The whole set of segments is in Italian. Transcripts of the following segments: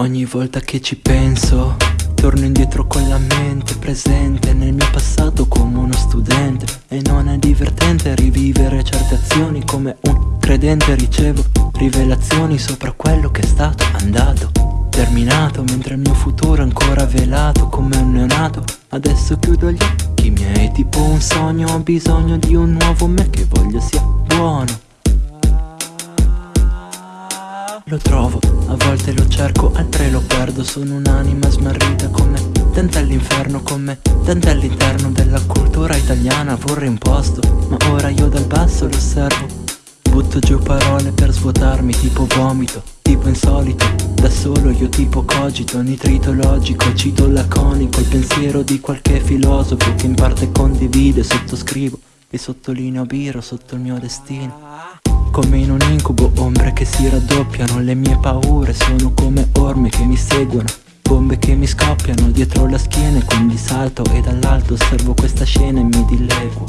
Ogni volta che ci penso Torno indietro con la mente presente nel mio passato come uno studente. E non è divertente rivivere certe azioni come un credente. Ricevo rivelazioni sopra quello che è stato andato Terminato mentre il mio futuro è ancora velato come un neonato. Adesso chiudo gli occhi miei tipo un sogno Ho bisogno di un nuovo me che voglio sia buono lo trovo, a volte lo cerco, altre lo perdo. Sono un'anima smarrita come Tenta all'inferno come Tenta all'interno della cultura italiana. Vorrei un posto, ma ora io dal basso lo osservo. Butto giù parole per svuotarmi tipo vomito Tipo insolito, da solo io tipo cogito Nitrito logico, cito laconico Il pensiero di qualche filosofo che in parte condivide Sottoscrivo e sottolineo biro sotto il mio destino come in un incubo, ombre che si raddoppiano. Le mie paure sono come orme che mi seguono. Bombe che mi scoppiano dietro la schiena e quindi salto. E dall'alto osservo questa scena e mi dileguo.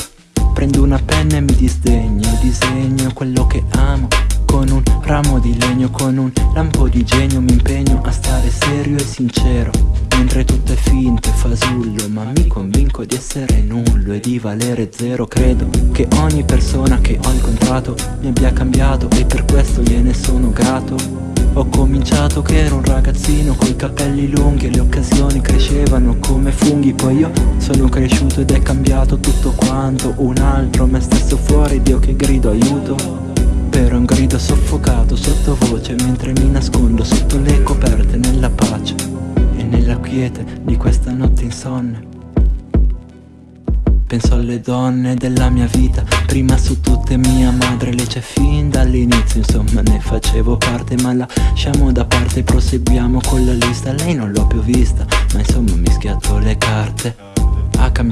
Prendo una penna e mi disdegno. Disegno quello che amo. Con un ramo di legno, con un lampo di genio Mi impegno a stare serio e sincero. Mentre tutto è finto e fasullo Ma mi convinco di essere nullo e di valere zero. Credo che ogni persona che ho incontrato Mi abbia cambiato e per questo gliene sono grato. Ho cominciato che ero un ragazzino coi capelli lunghi E le occasioni crescevano come funghi. Poi io sono cresciuto ed è cambiato tutto quanto. Un altro me stesso fuori, Dio che grido aiuto. Però un grido soffocato sottovoce Mentre mi nascondo sotto le coperte nella pace nella quiete di questa notte insonne Penso alle donne della mia vita Prima su tutte mia madre Le c'è fin dall'inizio Insomma ne facevo parte Ma lasciamo da parte proseguiamo con la lista. Lei non l'ho più vista Ma insomma mi schiatto le carte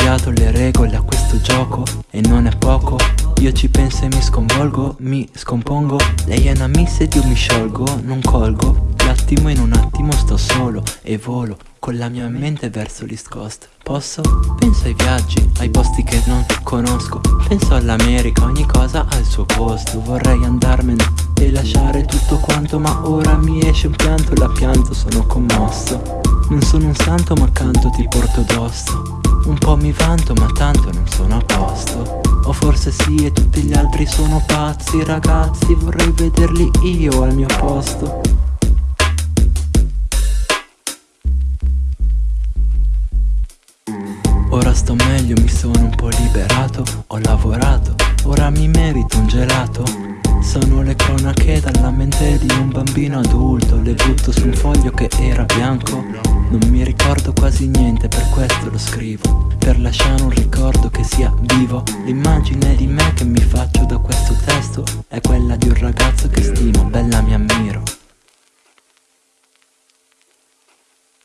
cambiato le regole a questo gioco E non è poco. Io ci penso e mi sconvolgo, mi scompongo. Lei è una miss ed io mi sciolgo, non colgo. L'attimo in un attimo sto solo e volo con la mia mente verso l'East Coast Posso? Penso ai viaggi, ai posti che non conosco. Penso all'America, ogni cosa ha il suo posto. Vorrei andarmene e lasciare tutto quanto Ma ora mi esce un pianto, la pianto, sono commosso. Non sono un santo ma canto ti porto addosso Un po' mi vanto ma tanto non sono a posto. O forse sì e tutti gli altri sono pazzi. Ragazzi vorrei vederli io al mio posto. Ora sto meglio, mi sono un po' liberato. Ho lavorato, ora mi merito un gelato Sono le cronache dalla mente di un bambino adulto. Le butto su un foglio che era bianco. Non mi ricordo quasi niente, per questo lo scrivo. Per lasciare un ricordo che sia vivo. L'immagine di me che mi faccio da questo testo È quella di